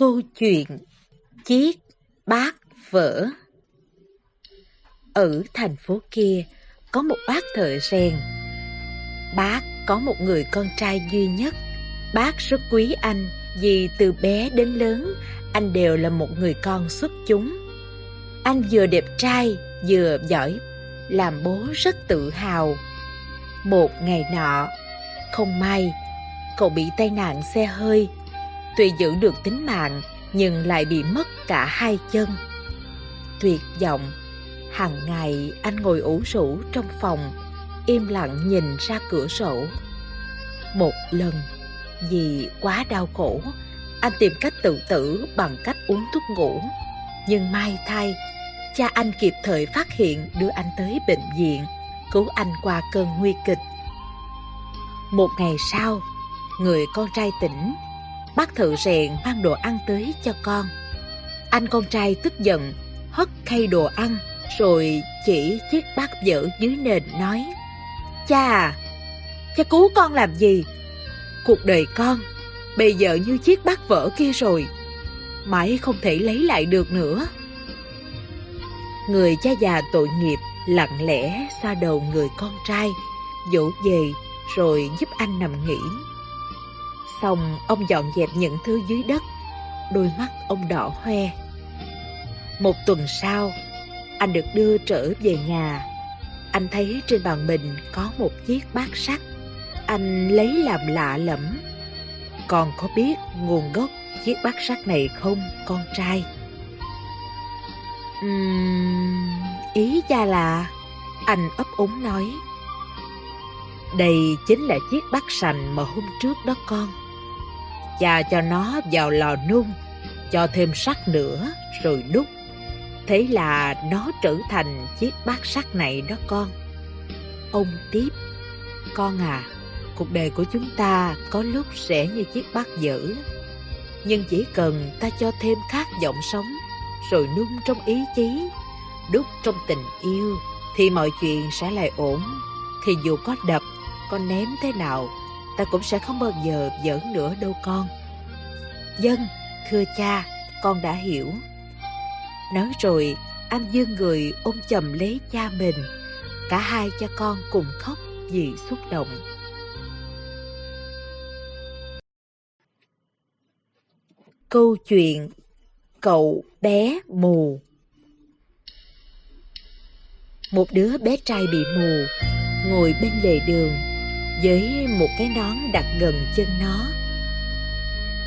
Câu chuyện Chiếc bát vỡ Ở thành phố kia có một bác thợ rèn. Bác có một người con trai duy nhất. Bác rất quý anh vì từ bé đến lớn anh đều là một người con xuất chúng. Anh vừa đẹp trai vừa giỏi, làm bố rất tự hào. Một ngày nọ, không may, cậu bị tai nạn xe hơi tuy giữ được tính mạng nhưng lại bị mất cả hai chân. Tuyệt vọng, hàng ngày anh ngồi ủ rũ trong phòng, im lặng nhìn ra cửa sổ. Một lần, vì quá đau khổ, anh tìm cách tự tử bằng cách uống thuốc ngủ. Nhưng may thay, cha anh kịp thời phát hiện đưa anh tới bệnh viện, cứu anh qua cơn nguy kịch. Một ngày sau, người con trai tỉnh bác thợ rèn mang đồ ăn tới cho con. Anh con trai tức giận, hất khay đồ ăn, rồi chỉ chiếc bát vỡ dưới nền nói, Cha cha cứu con làm gì? Cuộc đời con bây giờ như chiếc bát vỡ kia rồi, mãi không thể lấy lại được nữa. Người cha già tội nghiệp lặng lẽ xoa đầu người con trai, dỗ về rồi giúp anh nằm nghỉ. Xong ông dọn dẹp những thứ dưới đất. Đôi mắt ông đỏ hoe. Một tuần sau Anh được đưa trở về nhà. Anh thấy trên bàn mình có một chiếc bát sắt. Anh lấy làm lạ lẫm. Còn có biết nguồn gốc chiếc bát sắt này không con trai? Uhm, ý cha là Anh ấp úng nói. Đây chính là chiếc bát sành mà hôm trước đó con cha cho nó vào lò nung, cho thêm sắt nữa rồi đúc. Thế là nó trở thành chiếc bát sắt này đó con. Ông tiếp, con à, cuộc đời của chúng ta có lúc sẽ như chiếc bát dở. Nhưng chỉ cần ta cho thêm khát vọng sống, rồi nung trong ý chí, đúc trong tình yêu, thì mọi chuyện sẽ lại ổn. Thì dù có đập, có ném thế nào ta cũng sẽ không bao giờ giỡn nữa đâu con. Dân, thưa cha, con đã hiểu. Nói rồi, anh dương người ôm chầm lấy cha mình. Cả hai cha con cùng khóc vì xúc động. Câu chuyện Cậu bé mù Một đứa bé trai bị mù ngồi bên lề đường với một cái nón đặt gần chân nó.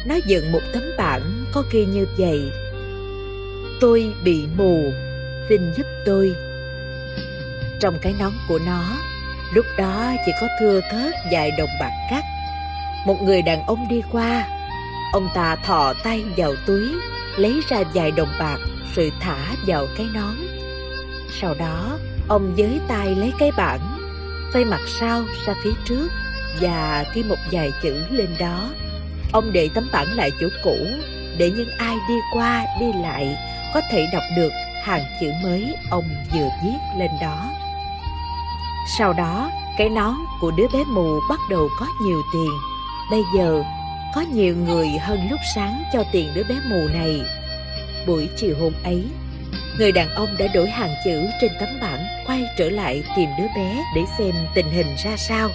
Nó dựng một tấm bảng có ghi như vậy. Tôi bị mù, xin giúp tôi. Trong cái nón của nó, lúc đó chỉ có thưa thớt vài đồng bạc cắt. Một người đàn ông đi qua, ông ta thò tay vào túi, lấy ra vài đồng bạc rồi thả vào cái nón. Sau đó, ông giới tay lấy cái bảng xoay mặt sau ra phía trước và ghi một vài chữ lên đó. Ông để tấm bảng lại chỗ cũ để những ai đi qua đi lại có thể đọc được hàng chữ mới ông vừa viết lên đó. Sau đó, cái nón của đứa bé mù bắt đầu có nhiều tiền. Bây giờ, có nhiều người hơn lúc sáng cho tiền đứa bé mù này. Buổi chiều hôm ấy, người đàn ông đã đổi hàng chữ trên tấm bảng, quay trở lại tìm đứa bé để xem tình hình ra sao.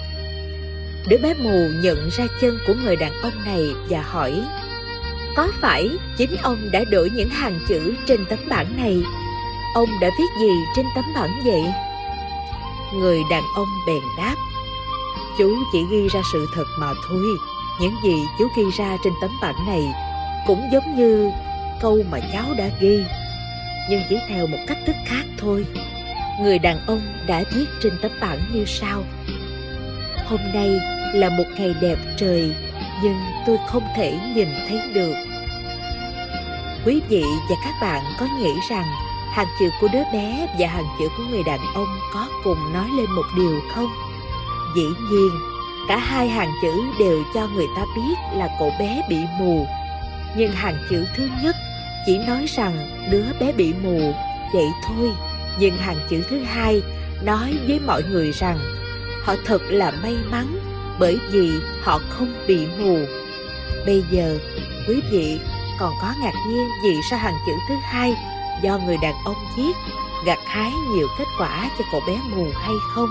Đứa bé mù nhận ra chân của người đàn ông này và hỏi, Có phải chính ông đã đổi những hàng chữ trên tấm bảng này? Ông đã viết gì trên tấm bảng vậy? Người đàn ông bèn đáp, Chú chỉ ghi ra sự thật mà thôi Những gì chú ghi ra trên tấm bảng này Cũng giống như câu mà cháu đã ghi nhưng chỉ theo một cách thức khác thôi. Người đàn ông đã viết trên tấm bảng như sau. Hôm nay là một ngày đẹp trời, nhưng tôi không thể nhìn thấy được. Quý vị và các bạn có nghĩ rằng hàng chữ của đứa bé và hàng chữ của người đàn ông có cùng nói lên một điều không? Dĩ nhiên, cả hai hàng chữ đều cho người ta biết là cậu bé bị mù. Nhưng hàng chữ thứ nhất chỉ nói rằng đứa bé bị mù vậy thôi nhưng hàng chữ thứ hai nói với mọi người rằng họ thật là may mắn bởi vì họ không bị mù. Bây giờ, quý vị còn có ngạc nhiên vì sao hàng chữ thứ hai do người đàn ông viết gặt hái nhiều kết quả cho cậu bé mù hay không?